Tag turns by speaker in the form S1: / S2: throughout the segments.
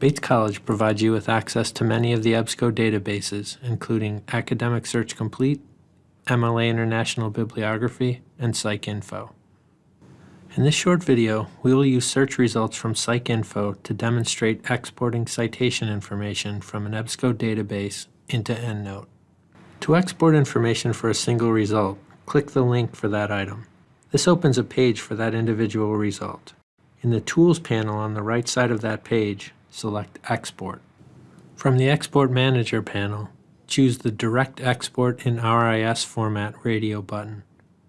S1: Bates College provides you with access to many of the EBSCO databases, including Academic Search Complete, MLA International Bibliography, and PsycInfo. In this short video, we will use search results from PsycInfo to demonstrate exporting citation information from an EBSCO database into EndNote. To export information for a single result, click the link for that item. This opens a page for that individual result. In the Tools panel on the right side of that page, select Export. From the Export Manager panel, choose the Direct Export in RIS Format radio button,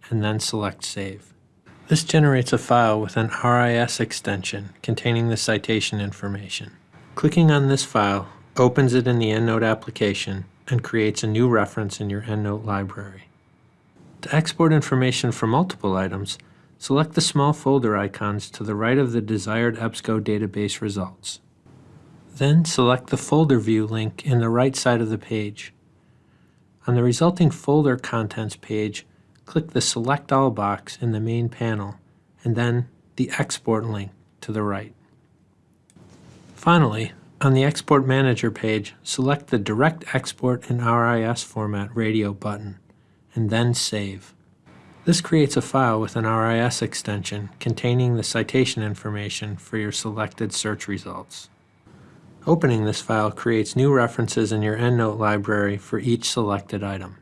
S1: and then select Save. This generates a file with an RIS extension containing the citation information. Clicking on this file opens it in the EndNote application and creates a new reference in your EndNote library. To export information for multiple items, select the small folder icons to the right of the desired EBSCO database results. Then select the folder view link in the right side of the page. On the resulting folder contents page, click the Select All box in the main panel, and then the Export link to the right. Finally, on the Export Manager page, select the Direct Export in RIS Format radio button, and then Save. This creates a file with an RIS extension containing the citation information for your selected search results. Opening this file creates new references in your EndNote library for each selected item.